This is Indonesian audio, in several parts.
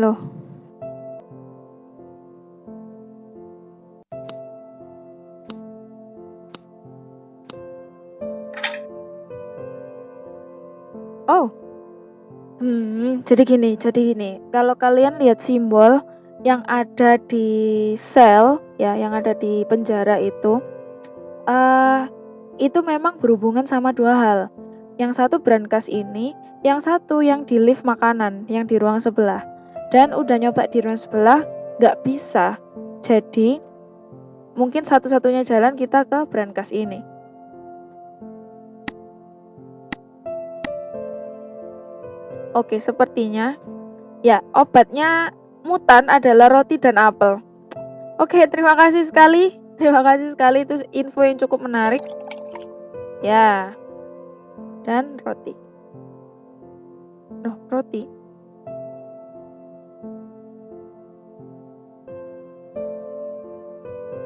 loh. Oh. Hmm, jadi gini, jadi gini. Kalau kalian lihat simbol yang ada di sel ya, yang ada di penjara itu, uh, itu memang berhubungan sama dua hal. Yang satu brankas ini, yang satu yang di lift makanan, yang di ruang sebelah. Dan udah nyoba di ruang sebelah, nggak bisa. Jadi, mungkin satu-satunya jalan kita ke brankas ini. Oke, sepertinya ya obatnya mutan adalah roti dan apel. Oke, terima kasih sekali. Terima kasih sekali itu info yang cukup menarik. Ya. Dan roti. Oh, roti.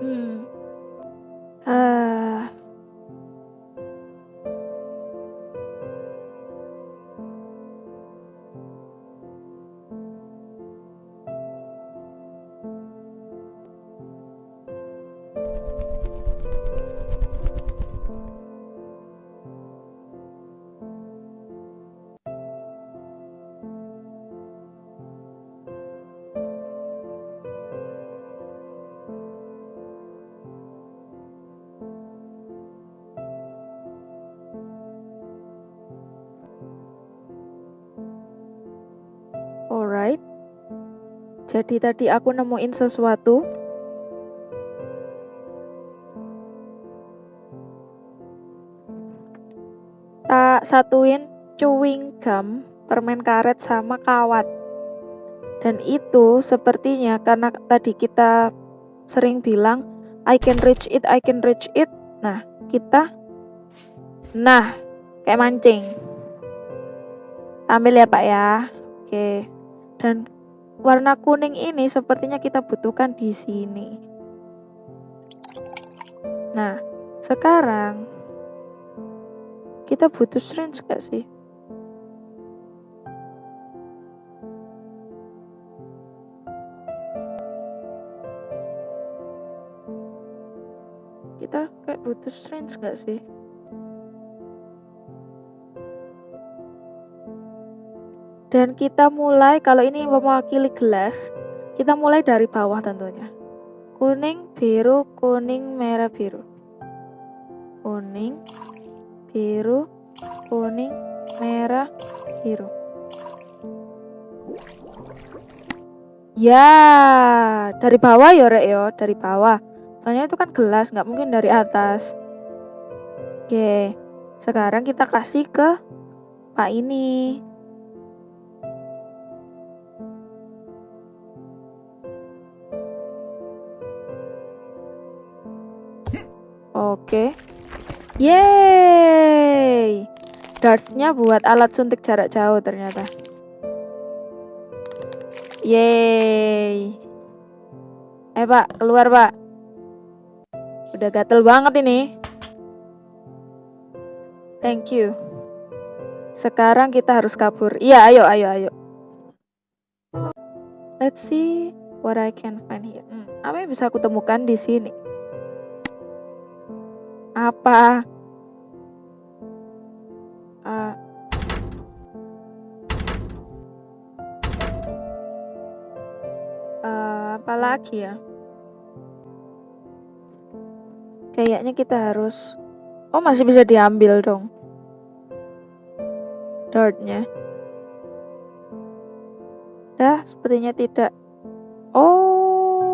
Hmm. Uh, Jadi tadi aku nemuin sesuatu. Tak satuin chewing gum, permen karet sama kawat. Dan itu sepertinya karena tadi kita sering bilang I can reach it, I can reach it. Nah, kita Nah, kayak mancing. Ambil ya, Pak ya. Oke. Dan warna kuning ini sepertinya kita butuhkan di sini. Nah, sekarang kita butuh syringe gak sih? Kita kayak butuh syringe gak sih? Dan kita mulai, kalau ini mewakili gelas, kita mulai dari bawah tentunya. Kuning, biru, kuning, merah, biru. Kuning, biru, kuning, merah, biru. Ya, dari bawah ya, Rek ya, dari bawah. Soalnya itu kan gelas, nggak mungkin dari atas. Oke, sekarang kita kasih ke Pak ini. Yeay. Dartsnya buat alat suntik jarak jauh ternyata. Yeay. Eh pak, keluar pak. Udah gatel banget ini. Thank you. Sekarang kita harus kabur. Iya, ayo, ayo, ayo. Let's see what I can find here. Hmm, apa yang bisa aku temukan di sini? Apa? Lagi ya? Kayaknya kita harus... Oh, masih bisa diambil dong. Dartnya. Dah, sepertinya tidak. Oh,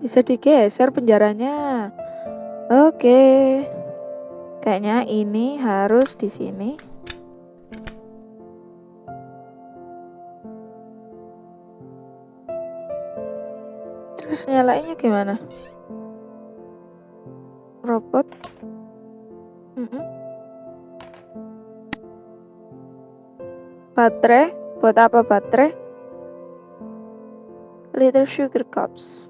bisa digeser penjaranya. Oke. Kayaknya ini harus di sini. Terus nyalainnya gimana? Robot. Mm -mm. Baterai. Buat apa baterai? Little sugar cups.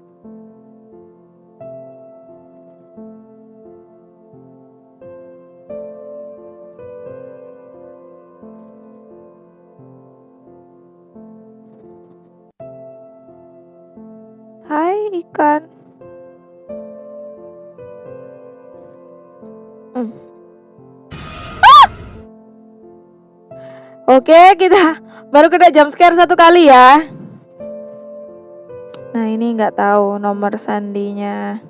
Oke, kita baru kena jump scare satu kali ya. Nah, ini nggak tahu nomor sandinya.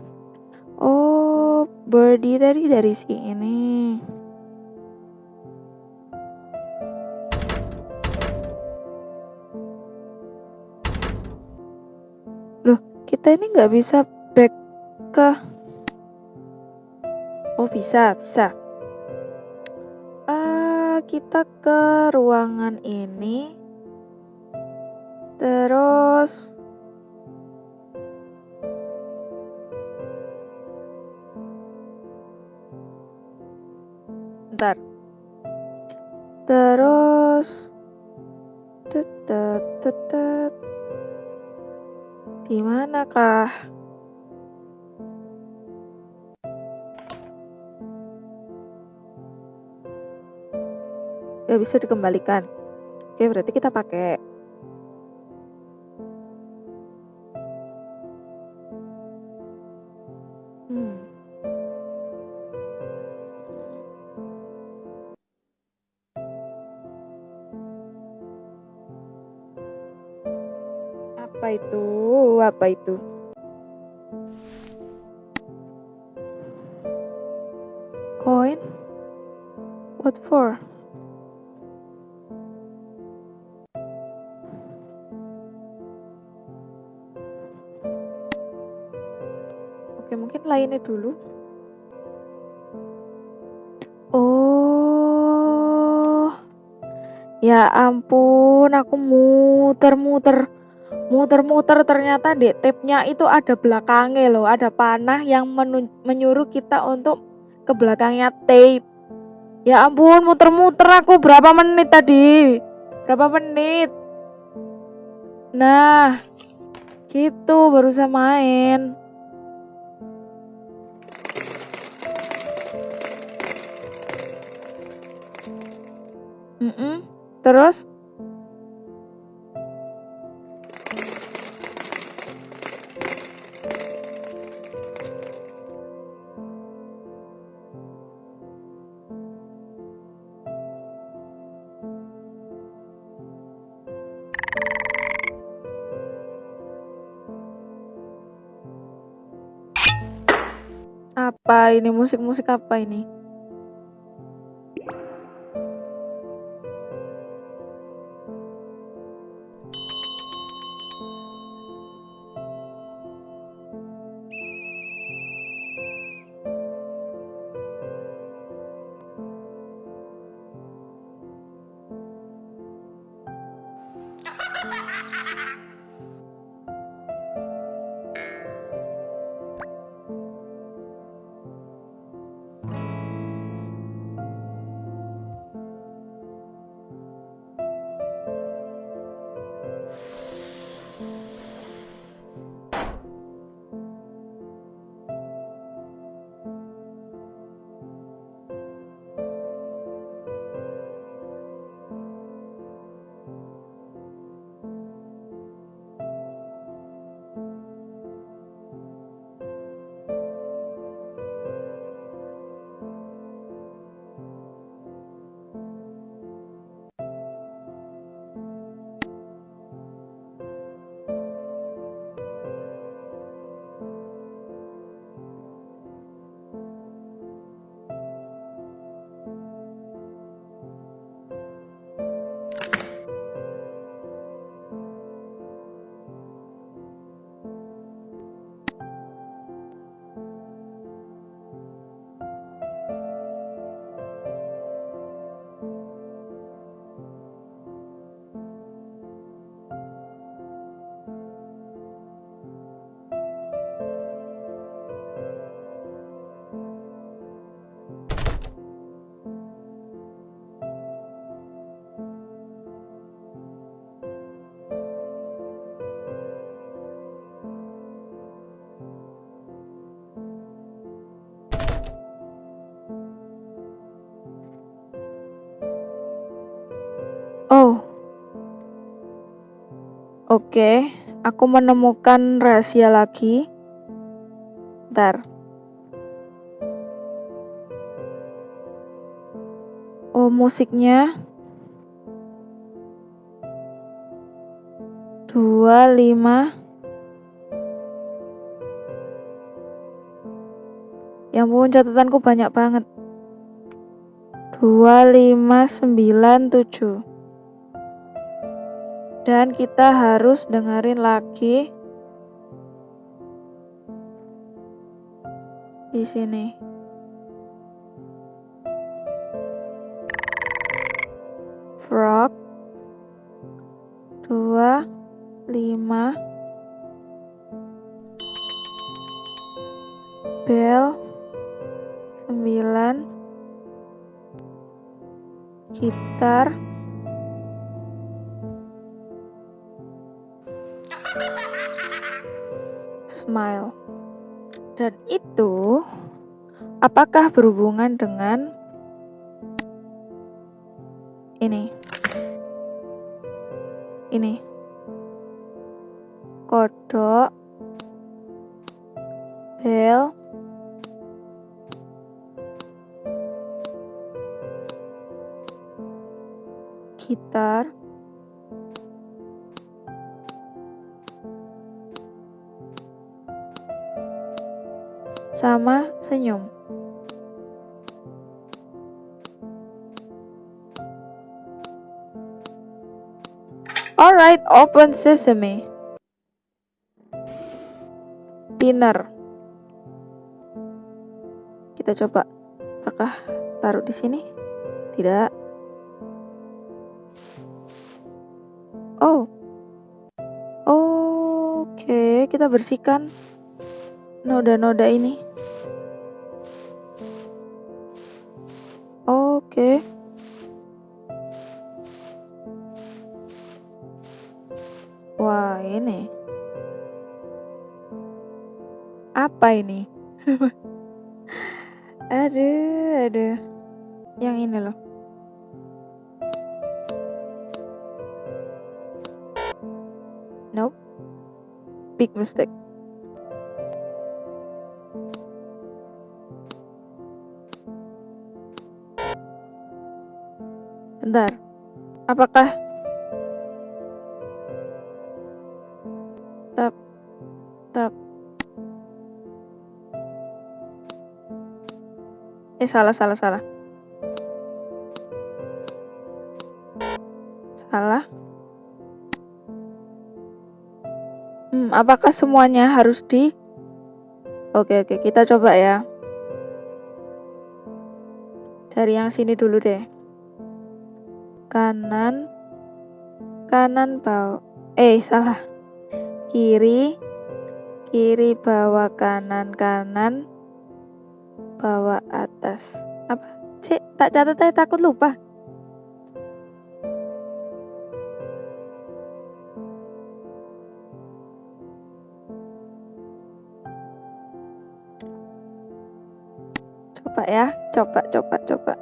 Oh, birdie tadi dari sini. kita ini nggak bisa back ke oh bisa bisa kita ke ruangan ini. Terus Bisa dikembalikan. Oke, berarti kita pakai hmm. Apa itu? Apa itu? Mungkin lainnya dulu. Oh. Ya ampun, aku muter-muter. Muter-muter ternyata di tapnya itu ada belakangnya loh. Ada panah yang menyuruh kita untuk ke belakangnya tape. Ya ampun muter-muter aku. Berapa menit tadi? Berapa menit? Nah gitu baru saya main mm -mm. terus Apa ini musik-musik apa ini? Oke, aku menemukan rahasia lagi. Ntar. Oh, musiknya. Dua, lima. Ya ampun, catatanku banyak banget. Dua, lima, sembilan, tujuh. Dan kita harus dengerin lagi di sini. Frog. Dua. Lima. Bell. Sembilan. Gitar smile dan itu apakah berhubungan dengan ini? Ini. Kodok. Bel. Gitar. Sama senyum. Alright, open sesame. Dinner. Kita coba. Apakah taruh di sini? Tidak. Oh. Oke, okay, kita bersihkan noda-noda ini. Wah, ini. Apa ini? aduh, aduh. Yang ini loh. Nope. Big mistake. Bentar. Apakah salah salah salah. Salah. Hmm, apakah semuanya harus di Oke oke, kita coba ya. Dari yang sini dulu deh kanan kanan bawah eh salah kiri kiri bawah kanan kanan bawah atas. Apa? Cek tak catat aja takut lupa. Coba ya coba coba coba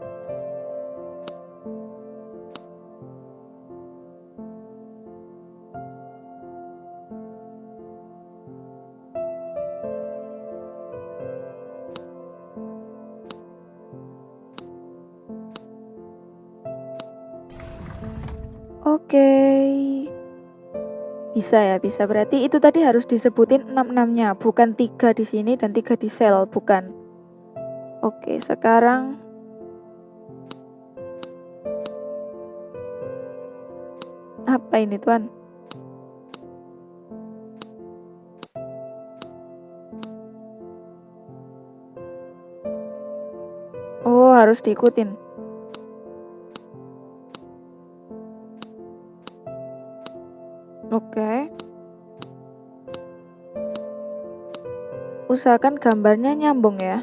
Bisa ya, bisa. Berarti itu tadi harus disebutin 6-6-nya, bukan tiga di sini dan tiga di sel, bukan. Oke, sekarang apa ini, Tuan? Oh, harus diikutin. Oke. Usahakan gambarnya nyambung ya.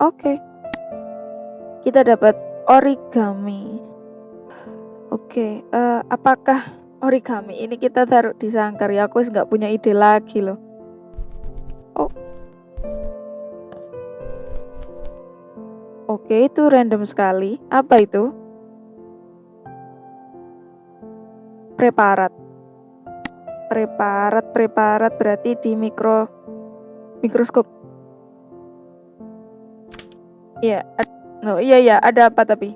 Oke. Kita dapat origami. Oke, uh, apakah origami ini kita taruh di sangkar ya? Aku nggak punya ide lagi loh. Oh. Oke, itu random sekali. Apa itu? Preparat. preparat preparat berarti di mikro mikroskop. Iya oh, iya ya ada apa tapi?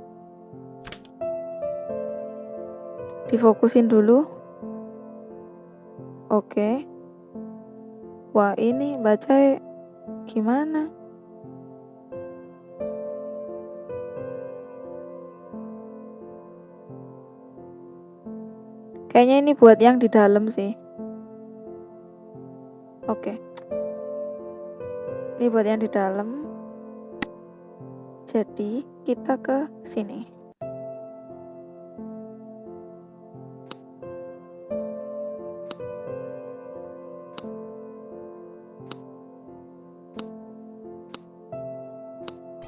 Difokusin dulu. Oke. Wah ini baca gimana Kayaknya ini buat yang di dalam sih. Oke. Ini buat yang di dalam. Jadi, kita ke sini.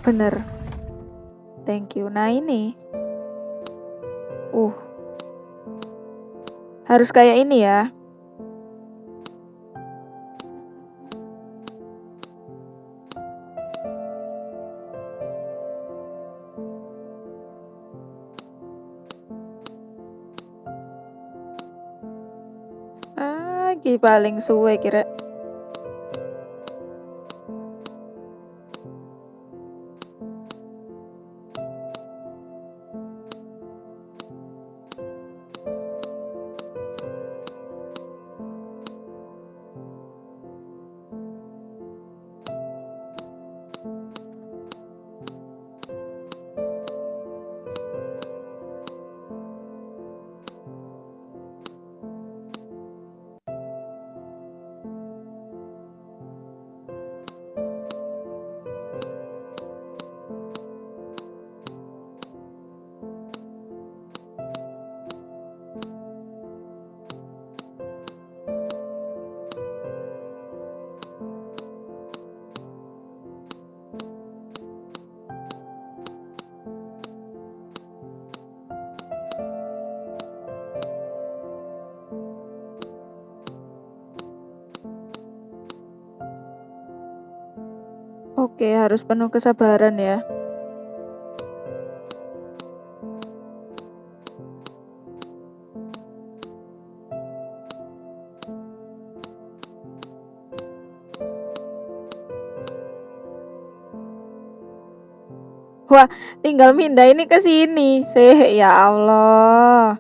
Bener. Thank you. Nah, ini. Harus kayak ini ya. Ah, paling suwe kira. Oke, harus penuh kesabaran ya. Wah, tinggal mindah ini ke sini. Sih, ya Allah.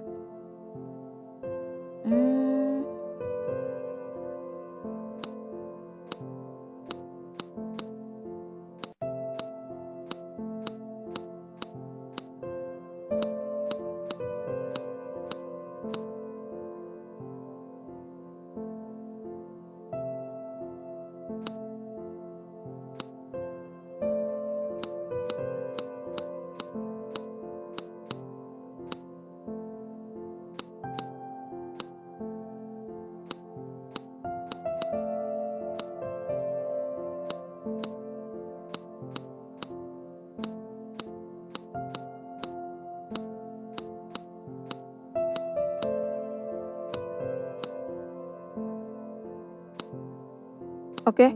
Oke, okay.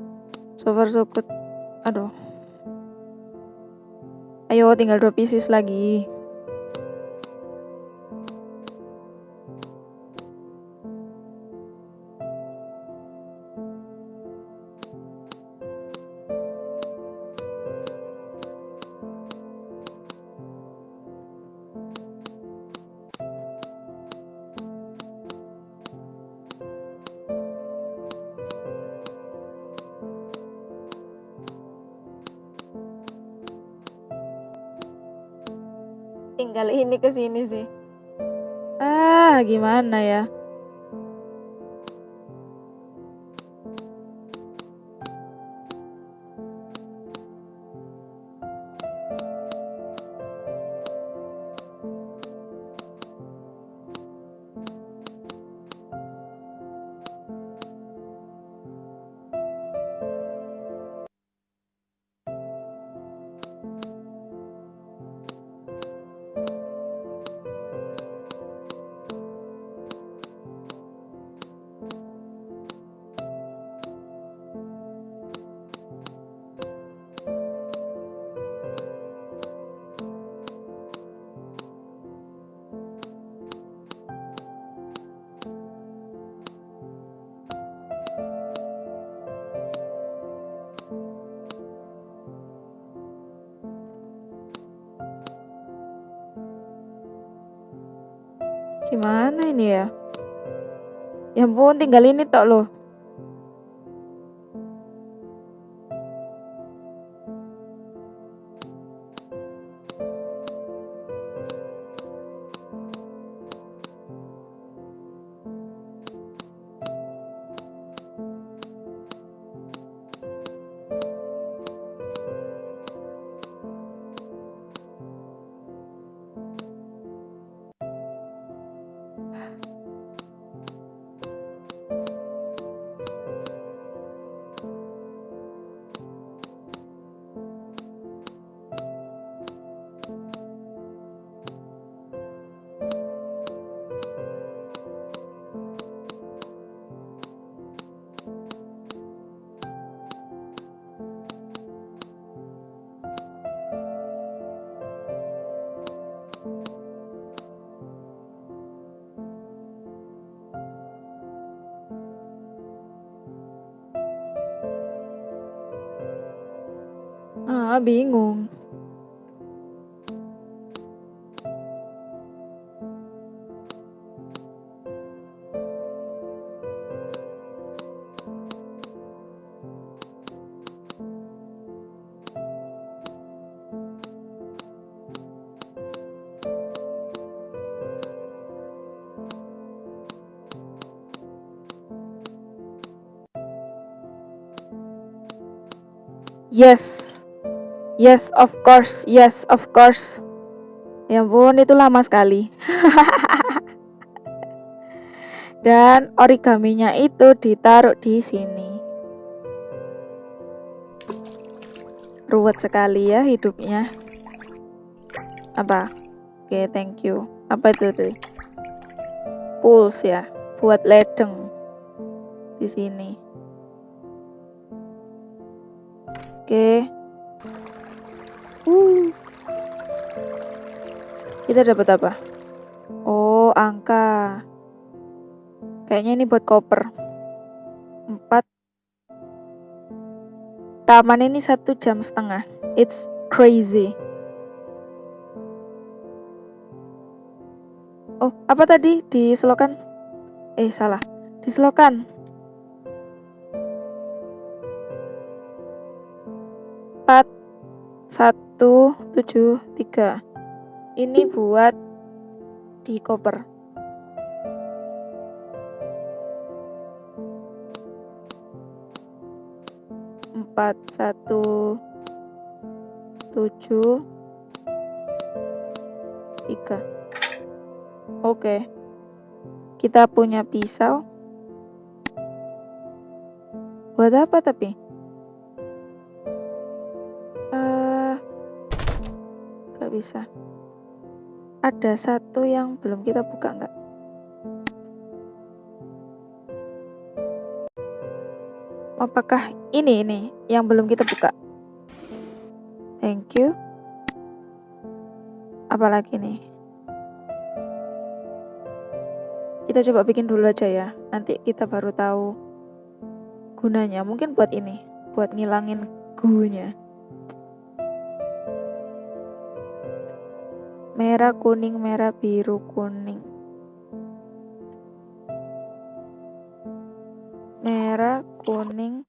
so far so good. Aduh. Ayo, tinggal dua pieces lagi. Ke sini sih. Ah, gimana ya? Ini ya? Ya ampun, tinggal ini tok loh. Bingung. Yes. Yes, of course. Yes, of course. Ya ampun, itu lama sekali. Dan origaminya itu ditaruh di sini. Ruwet sekali ya hidupnya. Apa? Oke, okay, thank you. Apa itu tuh? Pulse ya, buat ledeng di sini. Oke. Okay. Uh. Kita dapat apa? Oh, angka. Kayaknya ini buat koper. Empat. Taman ini satu jam setengah. It's crazy. Oh, apa tadi di selokan? Eh, salah. Di selokan. Empat. Satu satu tujuh tiga. Ini buat di koper. Empat satu tujuh tiga. Oke. Kita punya pisau. Buat apa tapi bisa. Ada satu yang belum kita buka nggak? Apakah ini ini yang belum kita buka? Thank you. Apalagi nih? Kita coba bikin dulu aja ya. Nanti kita baru tahu gunanya. Mungkin buat ini, buat ngilangin gunya. Merah kuning merah biru kuning. Merah kuning.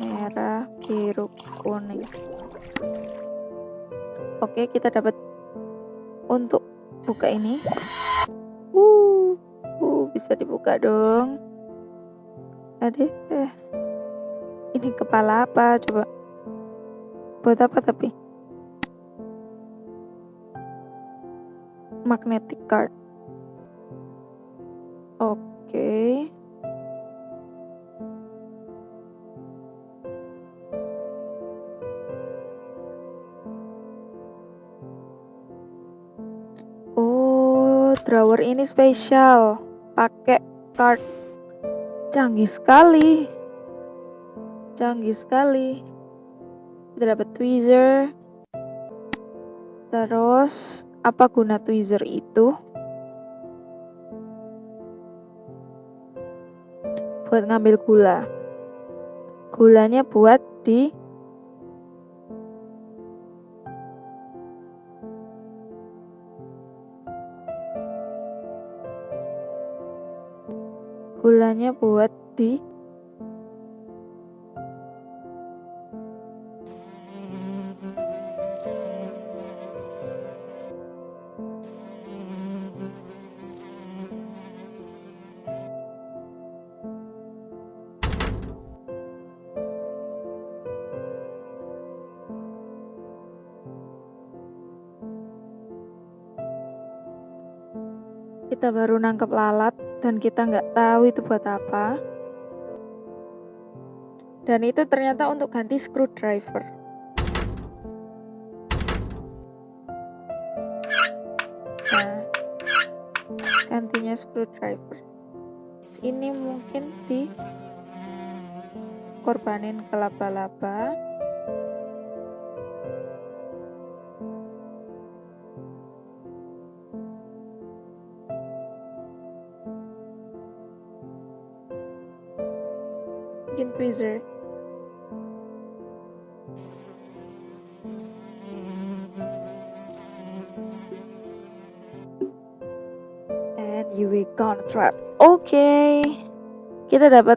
Merah biru kuning. Oke kita dapat untuk buka ini. Uh, uh bisa dibuka dong. Aduh, eh ini kepala apa? Coba. Buat apa tapi magnetic card. Oke. Oh, drawer ini spesial. Pakai card. Canggih sekali. Canggih sekali. Kita dapat tweezer. Terus apa guna tweezer itu? Buat ngambil gula. Gulanya buat di gulanya buat di nangkep lalat dan kita nggak tahu itu buat apa. Dan itu ternyata untuk ganti screwdriver. Nah, gantinya screwdriver. Ini mungkin di korbanin laba-laba. Tweezer and you will gonna trap. Oke okay. kita dapat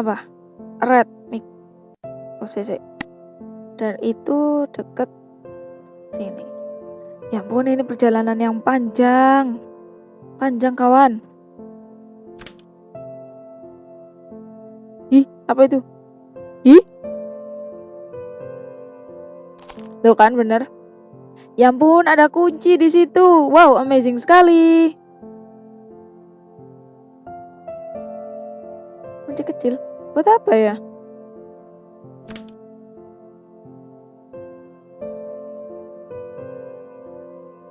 apa? Red mic. Oh cc dan itu deket sini. Ya ampun ini perjalanan yang panjang. Panjang kawan Apa itu? Ih? Tuh kan bener. Ya ampun, ada kunci di situ. Wow, amazing sekali. Kunci kecil. Buat apa ya?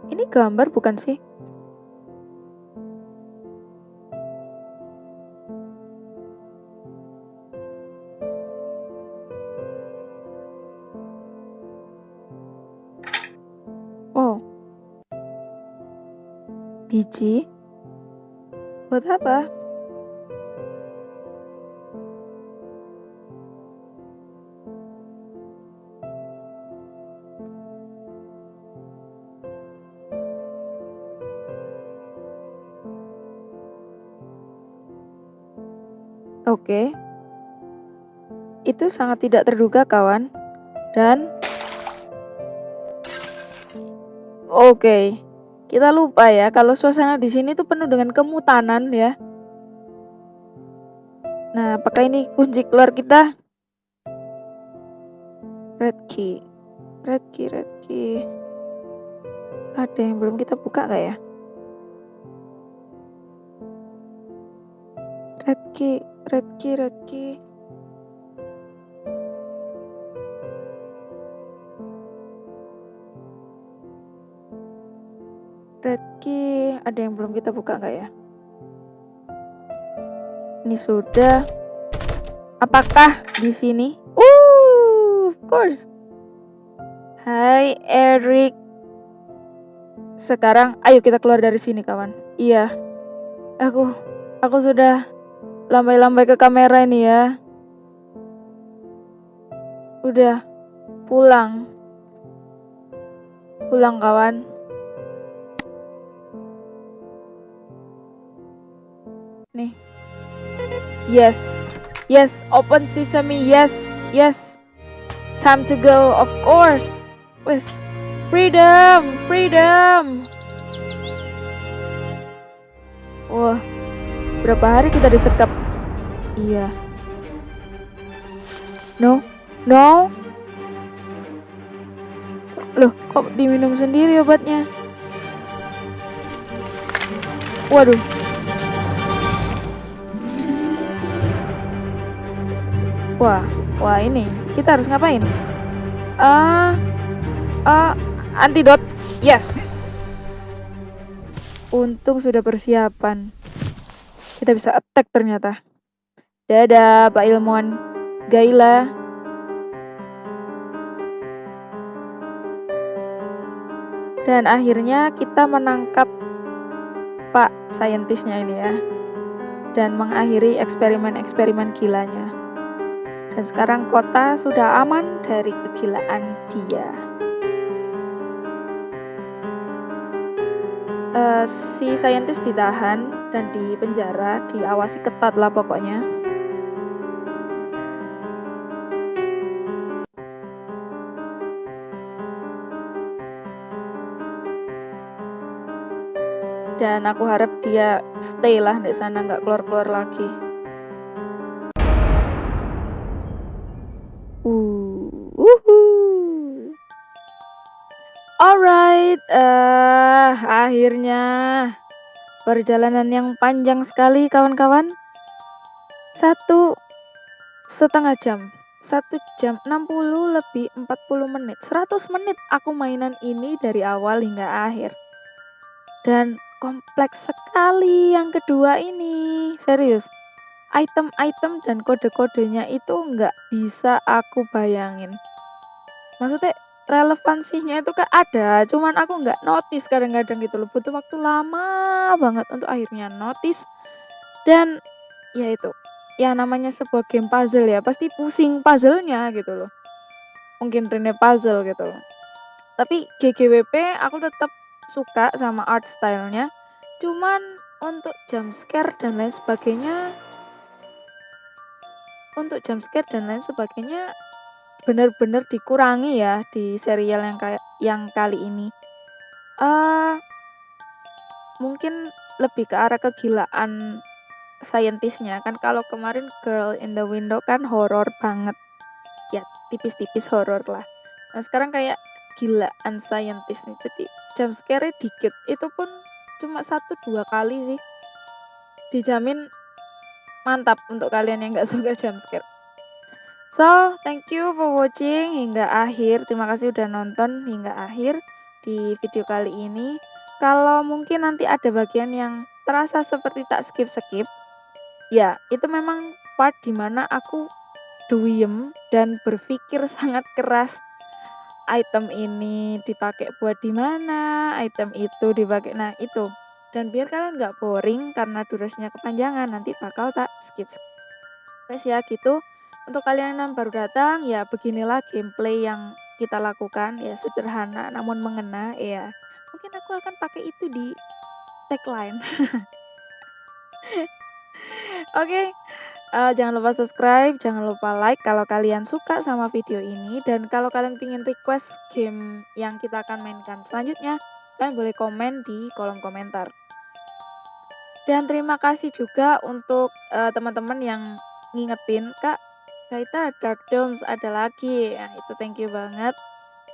Ini gambar bukan sih? Biji buat apa? Oke. Itu sangat tidak terduga, kawan. Dan Oke. Kita lupa ya kalau suasana di sini tuh penuh dengan kemutanan ya. Nah, apakah ini kunci keluar kita? Red key. Red key, red key. Ada yang belum kita buka gak ya? Red key, red key, red key. Ada yang belum kita buka nggak ya? Ini sudah. Apakah di sini? Uh, of course. Hai Eric. Sekarang ayo kita keluar dari sini kawan. Iya. Aku aku sudah lambai-lambai ke kamera ini ya. Udah pulang. Pulang kawan. Yes. Yes open sesame yes. Yes. Time to go of course. Wes freedom freedom. Wah berapa hari kita disekap? Iya. No no. Loh kok diminum sendiri obatnya? Waduh Wah, wah ini kita harus ngapain? Ah, uh, uh, antidot. Yes. Untung sudah persiapan. Kita bisa attack ternyata. Dadah, Pak Ilmuwan. Gaila. Dan akhirnya kita menangkap Pak saintisnya ini ya. Dan mengakhiri eksperimen-eksperimen gilanya. Dan sekarang kota sudah aman dari kegilaan dia. uh, si saintis ditahan dan dipenjara, diawasi ketat lah pokoknya. Dan aku harap dia stay lah di sana nggak keluar-keluar lagi. Akhirnya perjalanan yang panjang sekali kawan-kawan. Satu setengah jam. Satu jam 60 lebih 40 menit. 100 menit aku mainan ini dari awal hingga akhir. Dan kompleks sekali yang kedua ini. Serius. Item-item dan kode-kodenya itu nggak bisa aku bayangin. Maksudnya relevansinya itu kan ada, cuman aku nggak notice kadang-kadang gitu loh, butuh waktu lama banget untuk akhirnya notice dan ya itu, ya namanya sebuah game puzzle ya, pasti pusing puzzle-nya gitu loh. Mungkin Rene puzzle gitu loh. Tapi GGWP aku tetap suka sama art style-nya, cuman untuk jump scare dan lain sebagainya untuk jump scare dan lain sebagainya benar-benar dikurangi ya di serial yang kayak yang kali ini. Uh, mungkin lebih ke arah kegilaan saintisnya kan kalau kemarin Girl in the Window kan horor banget. Ya, tipis-tipis horor lah. Nah, sekarang kayak gilaan saintis nih. Jadi jump scare dikit. Itu pun cuma satu dua kali sih. Dijamin mantap untuk kalian yang nggak suka jump scare. So, thank you for watching hingga akhir. Terima kasih udah nonton hingga akhir di video kali ini. Kalau mungkin nanti ada bagian yang terasa seperti tak skip-skip, ya itu memang part di mana aku duyem dan berpikir sangat keras item ini dipakai buat di mana, item itu dipakai nah itu. Dan biar kalian nggak boring karena durasinya kepanjangan, nanti bakal tak skip. skip. Guys ya gitu. Untuk kalian yang baru datang, ya beginilah gameplay yang kita lakukan. Ya sederhana namun mengena. Ya mungkin aku akan pakai itu di tagline. Oke, okay. uh, eh, jangan lupa subscribe, jangan lupa like kalau kalian suka sama video ini. Dan kalau kalian ingin request game yang kita akan mainkan selanjutnya, kalian boleh komen di kolom komentar. Dan terima kasih juga untuk uh, teman-teman yang ngingetin, Kak, Kaita Dark Domes ada lagi. Nah, itu thank you banget.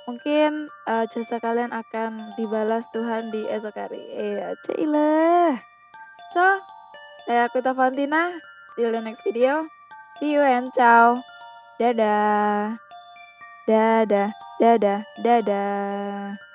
Mungkin uh, jasa kalian akan dibalas Tuhan di esok hari. Iya, cailah. So, saya Kuta Fantina. See you in the next video. See you and ciao. Dadah. Dadah, dadah, dadah.